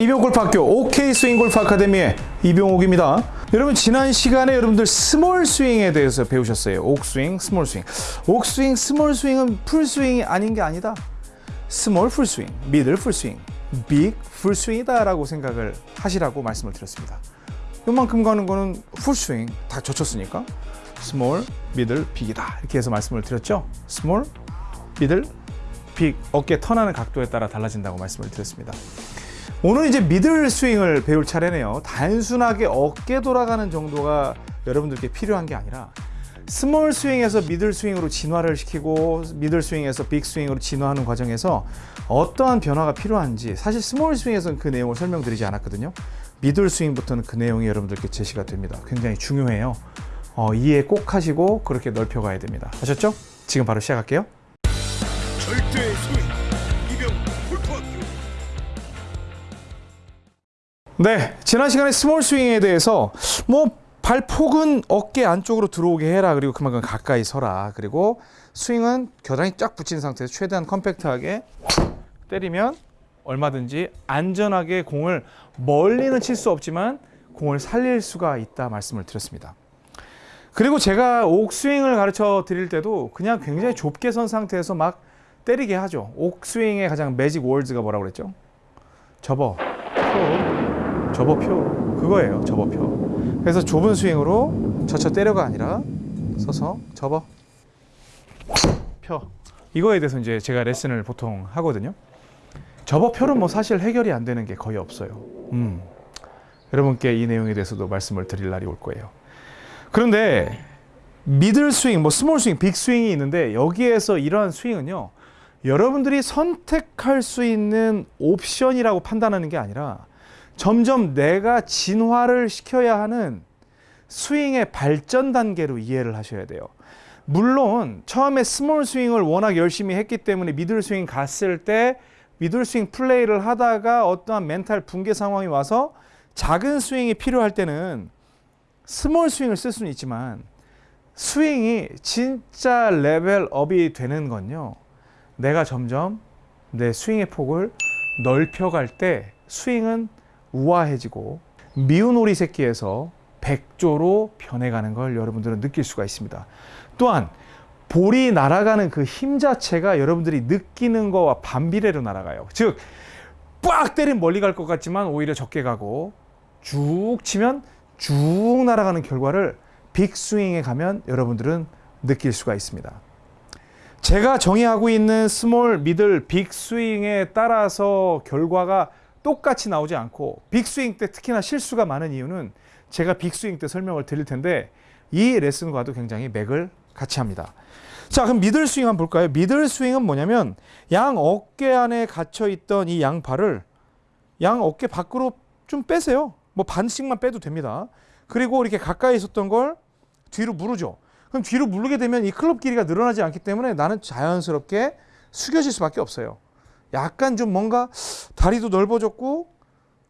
이병옥골프학교 OK 스윙골프 아카데미의 이병옥입니다. 여러분 지난 시간에 여러분들 small 스윙에 대해서 배우셨어요. OK 스윙, small 스윙. OK 스윙, small 스윙은 풀 스윙이 아닌 게 아니다. small 풀 스윙, middle 풀 스윙, big 풀 스윙이다 라고 생각을 하시라고 말씀을 드렸습니다. 요만큼 가는 거는 풀 스윙 다 젖혔으니까 small, middle, big이다 이렇게 해서 말씀을 드렸죠. small, middle, big 어깨 턴하는 각도에 따라 달라진다고 말씀을 드렸습니다. 오늘 이제 middle 스윙을 배울 차례네요. 단순하게 어깨 돌아가는 정도가 여러분들께 필요한 게 아니라 small 스윙에서 middle 스윙으로 진화를 시키고 middle 스윙에서 big 스윙으로 진화하는 과정에서 어떠한 변화가 필요한지 사실 small 스윙에서는 그 내용을 설명드리지 않았거든요. middle 스윙부터는 그 내용이 여러분들께 제시가 됩니다. 굉장히 중요해요. 어, 이해 꼭 하시고 그렇게 넓혀 가야 됩니다. 아셨죠? 지금 바로 시작할게요. 절대 소위 네, 지난 시간에 small 스윙에 대해서 뭐 발폭은 어깨 안쪽으로 들어오게 해라. 그리고 그만큼 가까이 서라. 그리고 스윙은 겨드랑이 쫙 붙인 상태에서 최대한 compact하게 때리면 얼마든지 안전하게 공을 멀리는 칠 수 없지만 공을 살릴 수가 있다 말씀을 드렸습니다. 그리고 제가 옥스윙을 가르쳐 드릴 때도 그냥 굉장히 좁게 선 상태에서 막 때리게 하죠. 옥스윙의 가장 매직 월드가 뭐라고 그랬죠? 접어, 표, 접어 표. 그거예요. 접어 표. 그래서 좁은 스윙으로 젖혀 때려가 아니라 서서 접어 표. 이거에 대해서 이제 제가 레슨을 보통 하거든요. 접어 표는 뭐 사실 해결이 안 되는 게 거의 없어요. 음. 여러분께 이 내용에 대해서도 말씀을 드릴 날이 올 거예요. 그런데 middle 스윙, 뭐 small 스윙, big 스윙이 있는데 여기에서 이러한 스윙은요. 여러분들이 선택할 수 있는 옵션이라고 판단하는 게 아니라 점점 내가 진화를 시켜야 하는 스윙의 발전 단계로 이해를 하셔야 돼요. 물론 처음에 small 스윙을 워낙 열심히 했기 때문에 middle 스윙 갔을 때 middle 스윙 플레이를 하다가 어떠한 멘탈 붕괴 상황이 와서 작은 스윙이 필요할 때는 small 스윙을 쓸 수는 있지만 스윙이 진짜 level up이 되는 건요. 내가 점점 내 스윙의 폭을 넓혀갈 때 스윙은 우아해지고 미운 오리 새끼에서 백조로 변해가는 걸 여러분들은 느낄 수가 있습니다. 또한 볼이 날아가는 그 힘 자체가 여러분들이 느끼는 거와 반비례로 날아가요. 즉, 빡 때리면 멀리 갈 것 같지만 오히려 적게 가고 쭉 치면 쭉 날아가는 결과를 big 스윙에 가면 여러분들은 느낄 수가 있습니다. 제가 정의하고 있는 small, middle, big 스윙에 따라서 결과가 똑같이 나오지 않고 big 스윙 때 특히나 실수가 많은 이유는 제가 빅스윙 때 설명을 드릴 텐데 이 레슨과도 굉장히 맥을 같이 합니다. 자, 그럼 미들 스윙 한번 볼까요? 미들 스윙은 뭐냐면 양 어깨 안에 갇혀 있던 이 양발을 양 어깨 밖으로 좀 빼세요. 뭐 반씩만 빼도 됩니다. 그리고 이렇게 가까이 있었던 걸 뒤로 무르죠. 그럼 뒤로 무르게 되면 이 클럽 길이가 늘어나지 않기 때문에 나는 자연스럽게 숙여질 수밖에 없어요. 약간 좀 뭔가 다리도 넓어졌고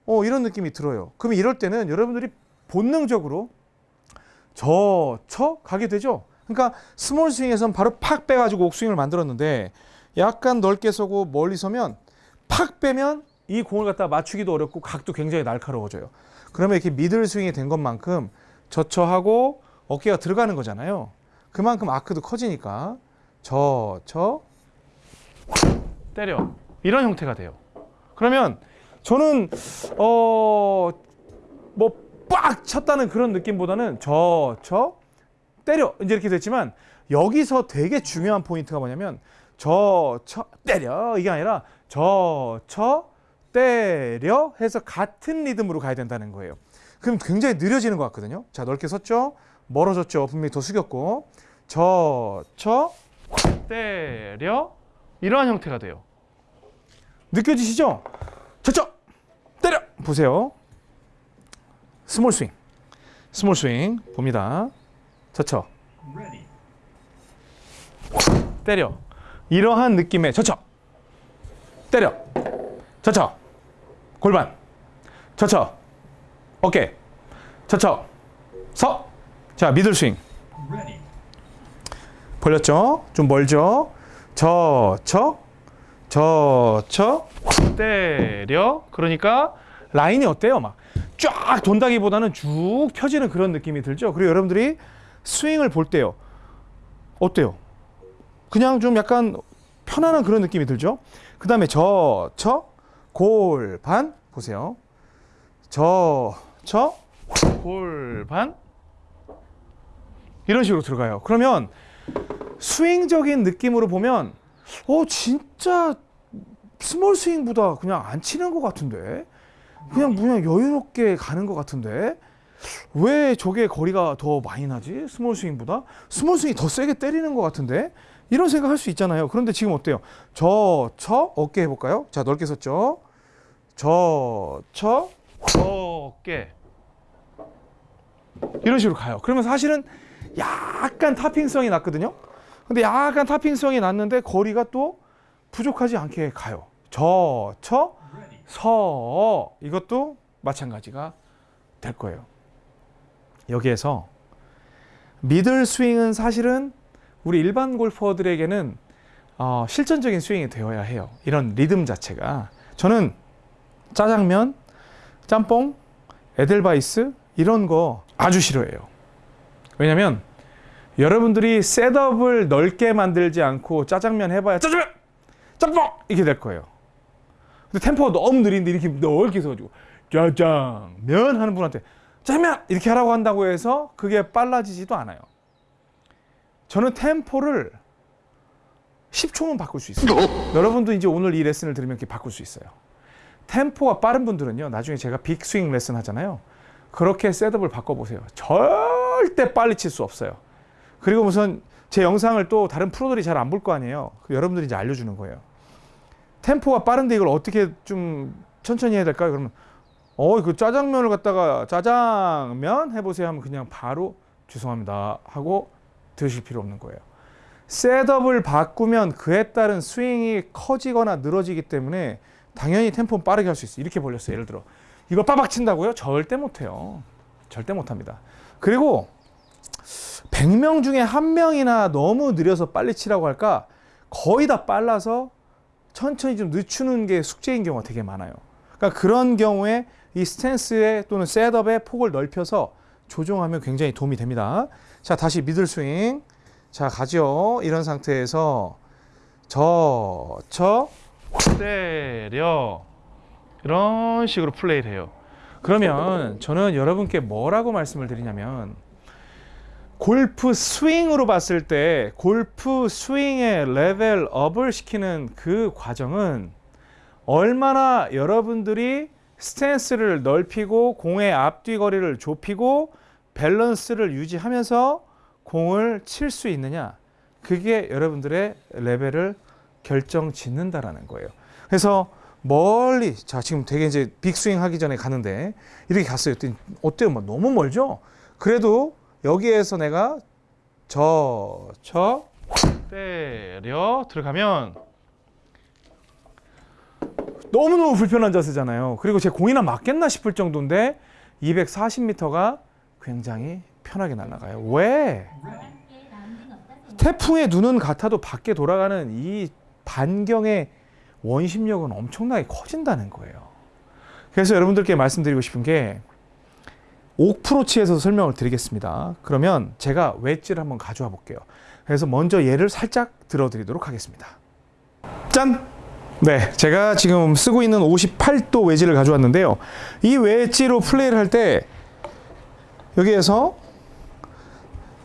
어, 이런 느낌이 들어요. 그럼 이럴 때는 여러분들이 본능적으로 저, 쳐 가게 되죠. 그러니까 small 스윙에서는 바로 팍 빼가지고 옥스윙을 만들었는데 약간 넓게 서고 멀리 서면 팍 빼면 이 공을 갖다 맞추기도 어렵고 각도 굉장히 날카로워져요. 그러면 이렇게 middle 스윙이 된 것만큼 저처하고 어깨가 들어가는 거잖아요. 그만큼 아크도 커지니까 저, 저, 때려. 이런 형태가 돼요. 그러면 저는 어 뭐 빡 쳤다는 그런 느낌보다는 저, 저, 때려 이제 이렇게 됐지만 여기서 되게 중요한 포인트가 뭐냐면 저, 쳐, 때려 이게 아니라 저, 쳐, 때려 해서 같은 리듬으로 가야 된다는 거예요. 그럼 굉장히 느려지는 것 같거든요. 자 넓게 섰죠. 멀어졌죠. 분명히 더 숙였고 저, 쳐, 때려 이러한 형태가 돼요. 느껴지시죠? 저쳐 때려! 보세요. small 스윙, small 스윙. 봅니다. 저쳐 때려. 이러한 느낌의 저쳐 때려. 저쳐 골반. 저쳐 어깨. 저쳐 서자 미들 스윙. 벌렸죠? 좀 멀죠? 저쳐 저쳐 때려 그러니까 라인이 어때요? 막 쫙 돈다기보다는 쭉 펴지는 그런 느낌이 들죠. 그리고 여러분들이 스윙을 볼 때요. 어때요? 그냥 좀 약간 편안한 그런 느낌이 들죠. 그 다음에 저, 쳐, 골, 반 보세요. 저, 쳐, 골, 반 이런 식으로 들어가요. 그러면 스윙적인 느낌으로 보면 어 진짜 small 스윙보다 그냥 안 치는 것 같은데? 그냥 그냥 여유롭게 가는 것 같은데? 왜 저게 거리가 더 많이 나지? small 스윙보다? small 스윙이 더 세게 때리는 것 같은데? 이런 생각 할 수 있잖아요. 그런데 지금 어때요? 저 쳐 어깨 해볼까요? 자 넓게 섰죠? 저 쳐 어깨. 이런 식으로 가요. 그러면 사실은 약간 타핑성이 났거든요 근데 약간 타핑성이 났는데 거리가 또 부족하지 않게 가요. 저, 처, 서 이것도 마찬가지가 될 거예요. 여기에서 middle 스윙은 사실은 우리 일반 골퍼들에게는 어, 실전적인 스윙이 되어야 해요. 이런 리듬 자체가 저는 짜장면, 짬뽕, 에델바이스 이런 거 아주 싫어해요. 왜냐면 여러분들이 setup을 넓게 만들지 않고 짜장면 해봐야 짜장면, 짬뽕 이렇게 될 거예요. 근데 템포가 너무 느린데 이렇게 넓게 서가지고 짜장면 하는 분한테 짜장면 이렇게 하라고 한다고 해서 그게 빨라지지도 않아요. 저는 템포를 10초면 바꿀 수 있어요. 여러분도 이제 오늘 이 레슨을 들으면 이렇게 바꿀 수 있어요. 템포가 빠른 분들은요. 나중에 제가 빅스윙 레슨 하잖아요. 그렇게 셋업을 바꿔보세요. 절대 빨리 칠 수 없어요. 그리고 무슨 제 영상을 또 다른 프로들이 잘 안 볼 거 아니에요. 그 여러분들이 이제 알려주는 거예요. 템포가 빠른데 이걸 어떻게 좀 천천히 해야 될까요? 그러면 어, 그 짜장면을 갖다가 짜장면 해보세요 하면 그냥 바로 죄송합니다 하고 드실 필요 없는 거예요. 셋업을 바꾸면 그에 따른 스윙이 커지거나 늘어지기 때문에 당연히 템포는 빠르게 할 수 있어요. 이렇게 벌렸어요. 예를 들어 이거 빠박 친다고요? 절대 못해요. 절대 못합니다. 그리고 100명 중에 한 명이나 너무 느려서 빨리 치라고 할까? 거의 다 빨라서 천천히 좀 늦추는 게 숙제인 경우가 되게 많아요. 그러니까 그런 경우에 이 스탠스의 또는 셋업의 폭을 넓혀서 조정하면 굉장히 도움이 됩니다. 자, 다시 미들 스윙. 자, 가죠. 이런 상태에서 저, 쳐, 때려. 이런 식으로 플레이를 해요. 그러면 저는 여러분께 뭐라고 말씀을 드리냐면 골프 스윙으로 봤을 때 골프 스윙의 level up을 시키는 그 과정은 얼마나 여러분들이 스탠스를 넓히고 공의 앞뒤 거리를 좁히고 밸런스를 유지하면서 공을 칠 수 있느냐 그게 여러분들의 레벨을 결정 짓는다라는 거예요. 그래서 멀리 자 지금 되게 이제 big 스윙 하기 전에 가는데 이렇게 갔어요. 어때요? 뭐 너무 멀죠? 그래도 여기에서 내가 저, 쳐, 때려 들어가면 너무너무 불편한 자세잖아요. 그리고 제 공이나 맞겠나 싶을 정도인데 240m가 굉장히 편하게 날아가요. 왜? 태풍의 눈은 같아도 밖에 돌아가는 이 반경의 원심력은 엄청나게 커진다는 거예요. 그래서 여러분들께 말씀드리고 싶은 게 옥프로치에서 설명을 드리겠습니다. 그러면 제가 웨지를 한번 가져와 볼게요. 그래서 먼저 얘를 살짝 들어드리도록 하겠습니다. 짠! 네, 제가 지금 쓰고 있는 58도 웨지를 가져왔는데요. 이 웨지로 플레이를 할 때 여기에서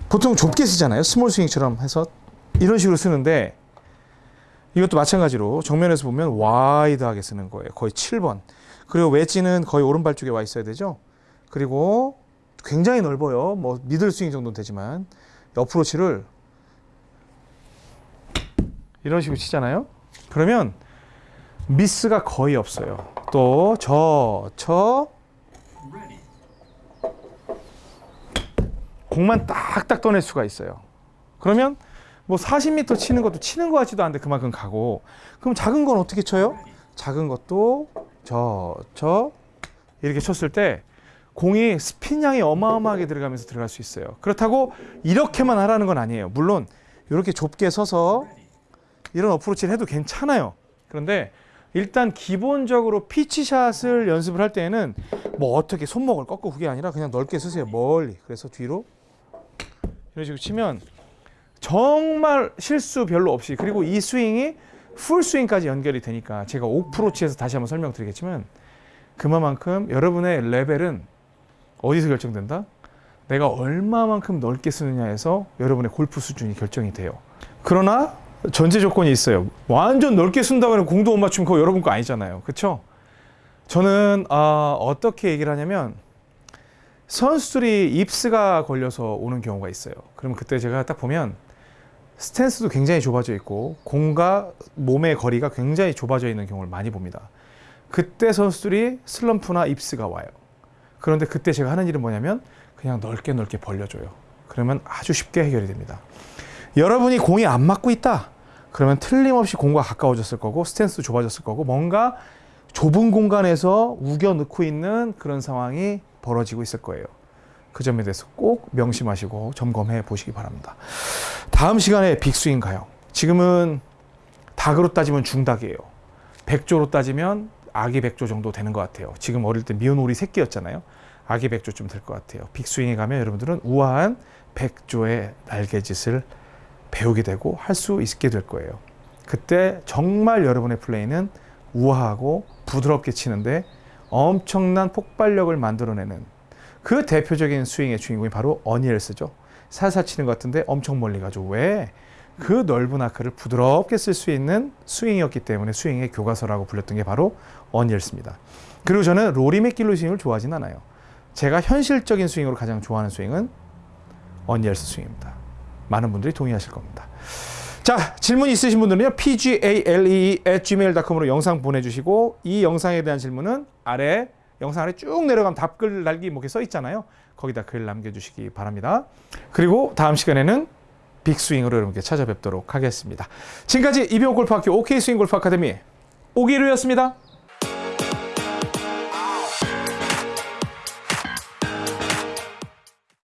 보통 좁게 서잖아요. small 스윙처럼 해서 이런 식으로 서는데 이것도 마찬가지로 정면에서 보면 wide하게 서는 거예요. 거의 7번. 그리고 웨지는 거의 오른발 쪽에 와 있어야 되죠. 그리고 굉장히 넓어요. 뭐 middle 스윙 정도는 되지만 어프로치를 이런 식으로 치잖아요. 그러면 미스가 거의 없어요. 또 저, 쳐 공만 딱딱 떠낼 수가 있어요. 그러면 뭐 40m 치는 것도 치는 것 같지도 않은데 그만큼 가고 그럼 작은 건 어떻게 쳐요? 작은 것도 저, 저 이렇게 쳤을 때 공이 스핀 양이 어마어마하게 들어가면서 들어갈 수 있어요. 그렇다고 이렇게만 하라는 건 아니에요. 물론 이렇게 좁게 서서 이런 어프로치를 해도 괜찮아요. 그런데 일단 기본적으로 피치샷을 연습을 할 때에는 뭐 어떻게 손목을 꺾고 그게 아니라 그냥 넓게 쓰세요. 멀리. 그래서 뒤로 이런 식으로 치면 정말 실수 별로 없이 그리고 이 스윙이 풀 스윙까지 연결이 되니까 제가 오프로치에서 다시 한번 설명드리겠지만 그만큼 여러분의 레벨은 어디서 결정된다? 내가 얼마만큼 넓게 쓰느냐에서 여러분의 골프 수준이 결정이 돼요. 그러나 전제 조건이 있어요. 완전 넓게 쓴다고 해서 공도 못 맞추면 그거 여러분 거 아니잖아요. 그렇죠? 저는 아, 어떻게 얘기를 하냐면 선수들이 입스가 걸려서 오는 경우가 있어요. 그러면 그때 제가 딱 보면 스탠스도 굉장히 좁아져 있고 공과 몸의 거리가 굉장히 좁아져 있는 경우를 많이 봅니다. 그때 선수들이 슬럼프나 입스가 와요. 그런데 그때 제가 하는 일은 뭐냐면 그냥 넓게 넓게 벌려줘요. 그러면 아주 쉽게 해결이 됩니다. 여러분이 공이 안 맞고 있다. 그러면 틀림없이 공과 가까워졌을 거고 스탠스도 좁아졌을 거고 뭔가 좁은 공간에서 우겨 넣고 있는 그런 상황이 벌어지고 있을 거예요. 그 점에 대해서 꼭 명심하시고 점검해 보시기 바랍니다. 다음 시간에 빅스윙 가요. 지금은 닭으로 따지면 중닭이에요. 백조로 따지면 아기 백조 정도 되는 것 같아요. 지금 어릴 때 미운 오리 새끼였잖아요. 아기 백조쯤 될 것 같아요. 빅스윙에 가면 여러분들은 우아한 백조의 날개짓을 배우게 되고 할 수 있게 될 거예요. 그때 정말 여러분의 플레이는 우아하고 부드럽게 치는데 엄청난 폭발력을 만들어내는 그 대표적인 스윙의 주인공이 바로 어니엘스죠. 살살 치는 것 같은데 엄청 멀리 가죠. 왜? 그 넓은 아크를 부드럽게 쓸 수 있는 스윙이었기 때문에 스윙의 교과서라고 불렸던 게 바로 어니엘스입니다. 그리고 저는 로리 맥길로 스윙을 좋아하진 않아요. 제가 현실적인 스윙으로 가장 좋아하는 스윙은 어니엘스 스윙입니다. 많은 분들이 동의하실 겁니다. 자, 질문 있으신 분들은요. pgale@gmail.com으로 영상 보내주시고 이 영상에 대한 질문은 아래 영상 아래 쭉 내려가면 답글 달기 뭐 이렇게 써 있잖아요. 거기다 글 남겨주시기 바랍니다. 그리고 다음 시간에는 빅스윙으로 여러분께 찾아뵙도록 하겠습니다. 지금까지 이병옥 골프학교 OK 스윙 골프 아카데미 오기루였습니다.